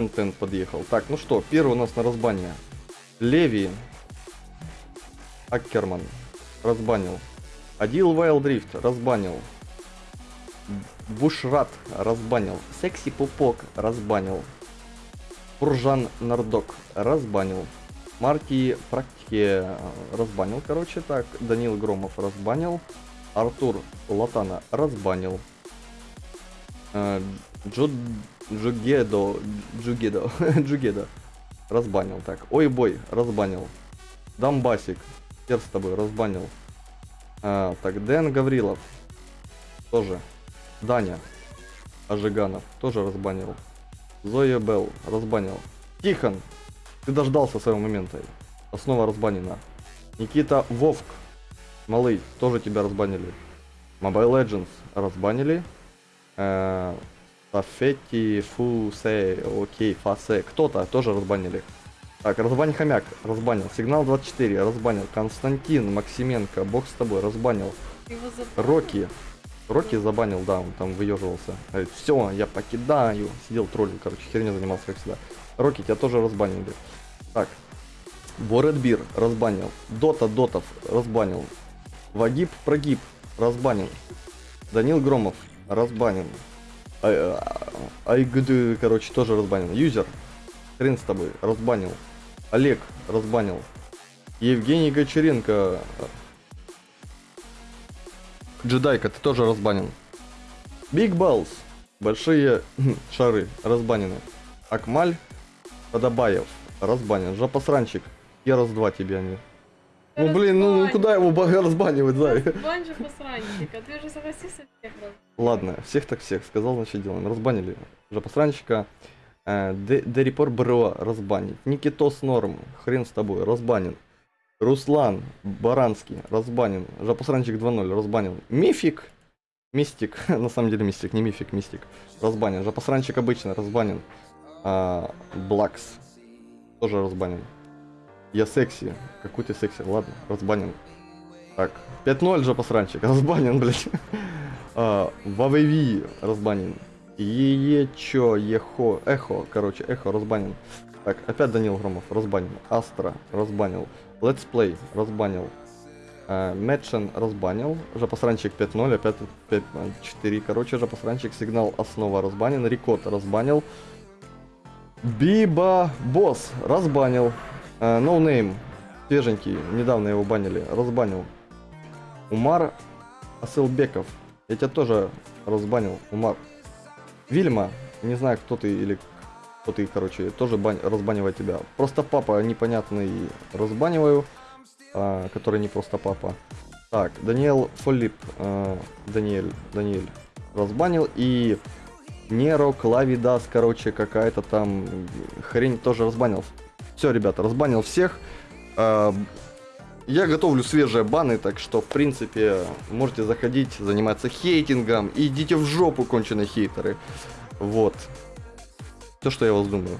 контент подъехал. Так, ну что, первый у нас на разбане. Леви. Аккерман. Разбанил. Адил Вайлдрифт. Разбанил. Бушрат. Разбанил. Секси Пупок. Разбанил. Пуржан Нардок. Разбанил. Марки практики э, разбанил, короче, так. Данил Громов разбанил. Артур Латана разбанил. Джуд... Джугедо... Джугедо... Джугедо. Разбанил. Так. Ой, бой. Разбанил. Дамбасик. Хер с тобой. Разбанил. А, так, Дэн Гаврилов. Тоже. Даня. Ажиганов. Тоже разбанил. Зоя Белл. Разбанил. Тихон. Ты дождался своего момента. Основа разбанена. Никита Вовк. Малый. Тоже тебя разбанили. Mobile Legends. Разбанили. Э, Фафетти, Фусе, окей, Фасе. Кто-то тоже разбанили. Так, разбань хомяк, разбанил. Сигнал 24, разбанил. Константин, Максименко, бог с тобой, разбанил. Рокки. Рокки забанил, да, он там выеживался. Все, я покидаю. Сидел троллил, короче, херня занимался, как всегда. Рокки, тебя тоже разбанили. Так. Боредбир разбанил. Дота Дотов разбанил. Вагиб Прогиб разбанил. Данил Громов разбанил. Айгды, короче, тоже разбанил. Юзер, хрен с тобой, разбанил. Олег разбанил. Евгений Гочеренко. Джедайка, ты тоже разбанен. Биг Баллс. Большие шары разбанены. Акмаль Подобаев разбанен. Жопосранчик. Я раз два тебе они. Ну блин, ну куда его ба- разбанивать, да? Бань же посранчик, а ты же согласился всех раз. Ладно, всех так всех, сказал, значит делаем. Разбанили жопосранчика. Э, Д- Дерипор Бро разбанить. Никитос Норм, хрен с тобой, разбанен. Руслан Баранский, разбанен. Жопосранчик 2.0, разбанен. Мифик, Мистик, на самом деле Мистик, не Мифик, Мистик, разбанен. Жопосранчик обычно разбанен. А, Блакс, тоже разбанен. Я секси. Какой ты секси? Ладно, разбанен. Так, 5-0 же посранчик, разбанен, блядь. А, Вавеви разбанен. Е чё, ехо, эхо, короче, эхо разбанен. Так, опять Данил Громов разбанен. Астра разбанил. Let's Play разбанил. А, Мэтшен разбанил. Жопосранчик 5-0, опять 5-4. Короче, Жопосранчик сигнал основа разбанен. Рикот разбанил. Биба Босс разбанил. Э, No Name, свеженький, недавно его банили, разбанил. Умар Асылбеков, я тебя тоже разбанил, Умар. Вильма, не знаю, кто ты или кто ты, короче, тоже бань, разбанивает тебя. Просто папа непонятный разбаниваю, а, который не просто папа. Так, Даниэл Фолип, э, Даниэль, Даниэль разбанил и Неро Клавидас, короче, какая-то там хрень тоже разбанил. Все, ребята, разбанил всех. А, Я готовлю свежие баны, так что, в принципе, можете заходить, заниматься хейтингом. Идите в жопу, конченые хейтеры. Вот. То, что я вас думаю.